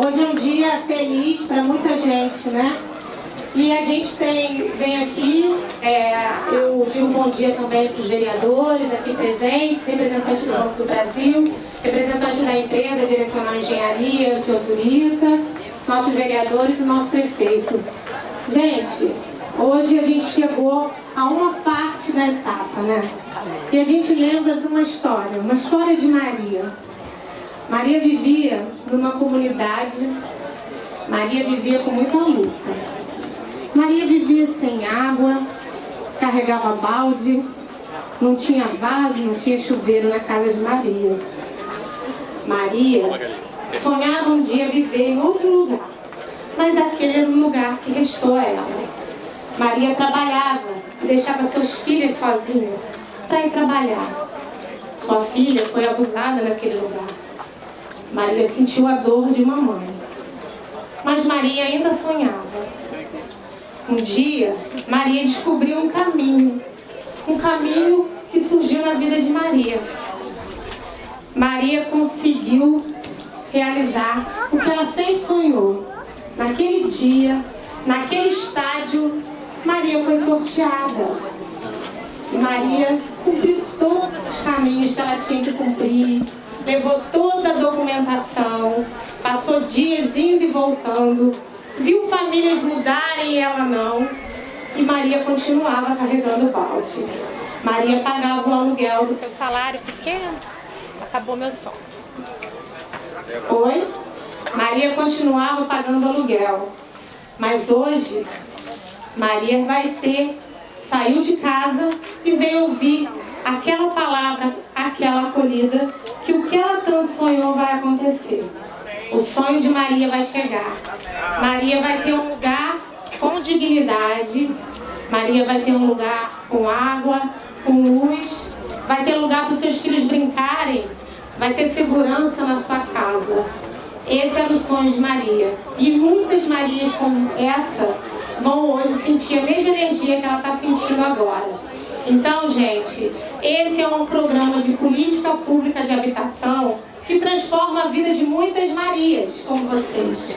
Hoje é um dia feliz para muita gente, né? E a gente tem, vem aqui, é, eu digo bom dia também para os vereadores aqui presentes, representantes do Banco do Brasil, representantes da empresa Direcional Engenharia, o senhor Zurita, nossos vereadores e nosso prefeito. Gente, hoje a gente chegou a uma parte da etapa, né? E a gente lembra de uma história, uma história de Maria. Maria vivia numa comunidade, Maria vivia com muita luta. Maria vivia sem água, carregava balde, não tinha vaso, não tinha chuveiro na casa de Maria. Maria sonhava um dia viver em outro lugar, mas aquele era o lugar que restou a ela. Maria trabalhava, deixava seus filhos sozinhos para ir trabalhar. Sua filha foi abusada naquele lugar. Maria sentiu a dor de uma mãe. Mas Maria ainda sonhava. Um dia, Maria descobriu um caminho. Um caminho que surgiu na vida de Maria. Maria conseguiu realizar o que ela sempre sonhou. Naquele dia, naquele estádio, Maria foi sorteada. E Maria cumpriu todos os caminhos que ela tinha que cumprir, levou documentação, passou dias indo e voltando, viu famílias mudarem e ela não, e Maria continuava carregando o balde. Maria pagava o aluguel do seu salário pequeno. Acabou meu som. Oi? Maria continuava pagando aluguel. Mas hoje, Maria vai ter, saiu de casa e veio ouvir aquela palavra, aquela acolhida, que o que ela tanto sonhou vai acontecer. Sonho de Maria vai chegar. Maria vai ter um lugar com dignidade. Maria vai ter um lugar com água, com luz. Vai ter lugar para os seus filhos brincarem. Vai ter segurança na sua casa. Esse era o sonho de Maria. E muitas Marias como essa vão hoje sentir a mesma energia que ela está sentindo agora. Então, gente, esse é um programa de política pública de habitação que transforma a vida de muitas Marias, como vocês.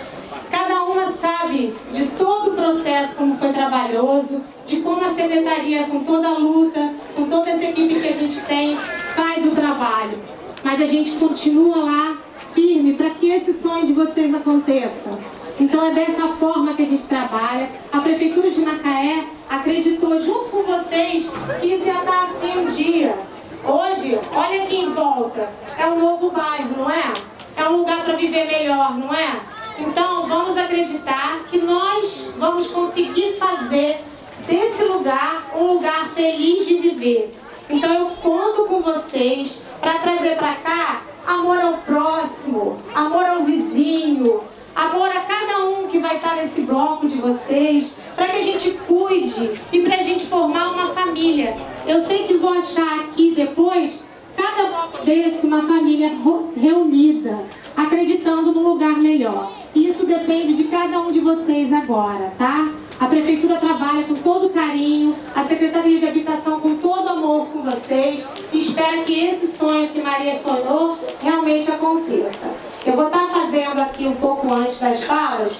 Cada uma sabe de todo o processo, como foi trabalhoso, de como a Secretaria, com toda a luta, com toda essa equipe que a gente tem, faz o trabalho. Mas a gente continua lá, firme, para que esse sonho de vocês aconteça. Então é dessa forma que a gente trabalha. A Prefeitura de Macaé acreditou junto com vocês que isso ia estar assim um dia. Hoje, olha aqui em volta, é um novo bairro, não é? É um lugar para viver melhor, não é? Então, vamos acreditar que nós vamos conseguir fazer desse lugar um lugar feliz de viver. Então, eu conto com vocês para trazer para cá amor ao próximo, amor ao vizinho, amor a cada um que vai estar nesse bloco de vocês, para que a gente cuide e para a gente formar uma família. Eu sei que vou achar aqui depois, cada bloco desse, uma família reunida, acreditando num lugar melhor. Isso depende de cada um de vocês agora, tá? A Prefeitura trabalha com todo carinho, a Secretaria de Habitação com todo amor com vocês e espera que esse sonho que Maria sonhou realmente aconteça. Eu vou estar fazendo aqui um pouco antes das falas,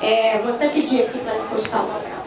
é, vou até pedir aqui para encostar o papel.